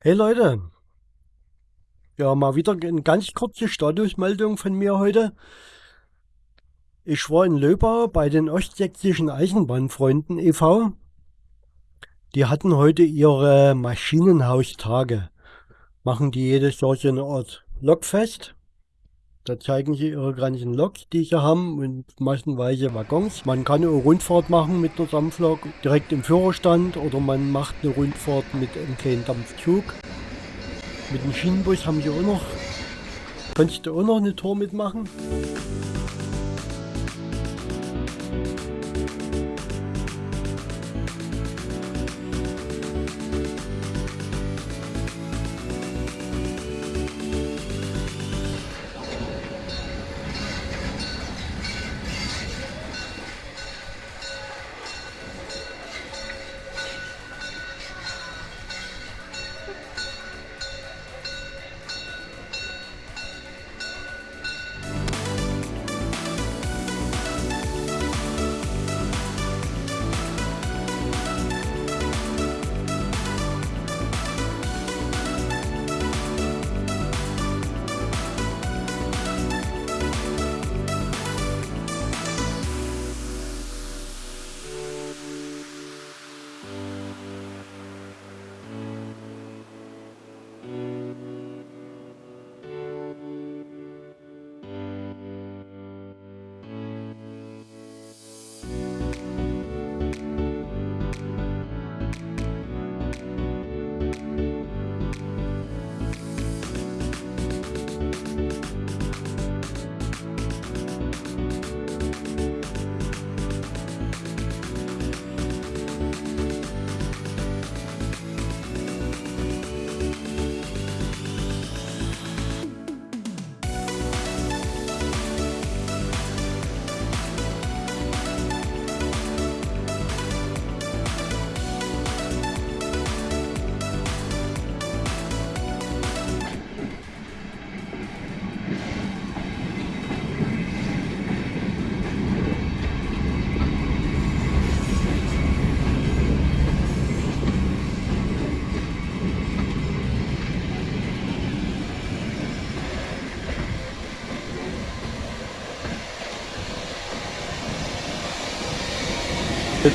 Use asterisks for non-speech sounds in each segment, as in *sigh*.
Hey Leute, ja mal wieder eine ganz kurze Statusmeldung von mir heute. Ich war in Löbau bei den Ostsächsischen Eisenbahnfreunden e.V. Die hatten heute ihre Maschinenhaustage. Machen die jedes Jahr so eine Art Lokfest. Da zeigen sie ihre ganzen Loks, die sie haben und massenweise Waggons. Man kann eine Rundfahrt machen mit der Dampflok direkt im Führerstand oder man macht eine Rundfahrt mit einem kleinen Dampfzug. Mit dem Schienenbus haben sie auch noch, kannst du auch noch eine Tour mitmachen.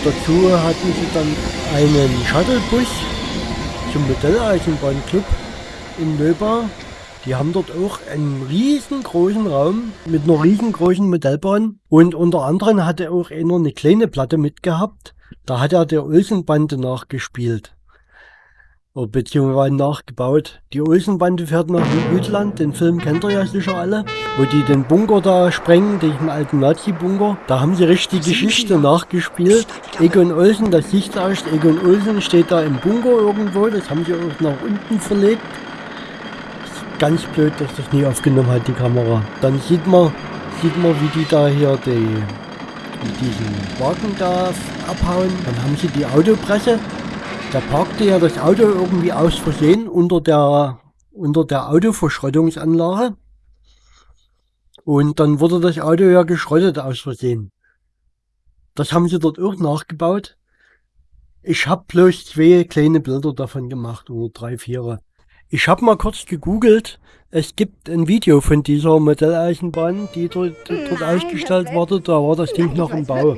Dazu hatten sie dann einen Shuttlebus zum Modelleisenbahnclub in Löbau. Die haben dort auch einen riesengroßen Raum mit einer riesengroßen Modellbahn. Und unter anderem hatte auch einer eine kleine Platte mitgehabt. Da hat er der Olsenbande nachgespielt beziehungsweise nachgebaut. Die Olsenbande fährt nach Jütland, den Film kennt ihr ja sicher alle, wo die den Bunker da sprengen, den alten Nazi-Bunker. Da haben sie richtig die Geschichte nachgespielt. Egon Olsen, das siehst du aus, Egon Olsen steht da im Bunker irgendwo, das haben sie auch nach unten verlegt. Ganz blöd, dass das nie aufgenommen hat, die Kamera. Dann sieht man, sieht man wie die da hier die, diesen Wagen da abhauen. Dann haben sie die Autopresse da parkte ja das Auto irgendwie aus Versehen unter der, unter der Autoverschrottungsanlage. Und dann wurde das Auto ja geschrottet aus Versehen. Das haben sie dort auch nachgebaut. Ich habe bloß zwei kleine Bilder davon gemacht, oder drei, vier. Ich habe mal kurz gegoogelt. Es gibt ein Video von dieser Modelleisenbahn, die dort, dort ausgestellt wurde. Da war das Ding noch im Bau.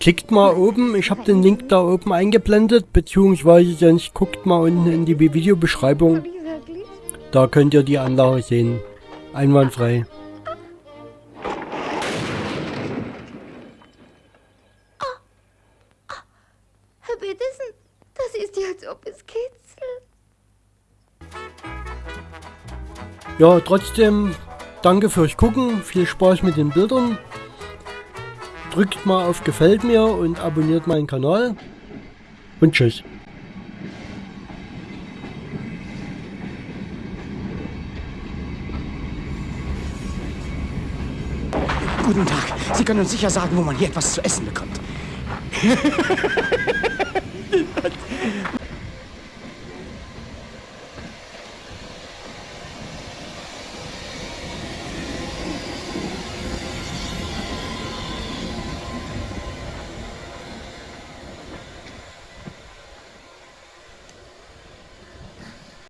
Klickt mal oben, ich habe den Link da oben eingeblendet, beziehungsweise sonst guckt mal unten in die Videobeschreibung. Da könnt ihr die Anlage sehen. Einwandfrei. Herr Petersen, das ist ja, als ob es kitzelt. Ja, trotzdem danke fürs Gucken, viel Spaß mit den Bildern. Drückt mal auf Gefällt mir und abonniert meinen Kanal. Und tschüss. Guten Tag. Sie können uns sicher sagen, wo man hier etwas zu essen bekommt. *laughs*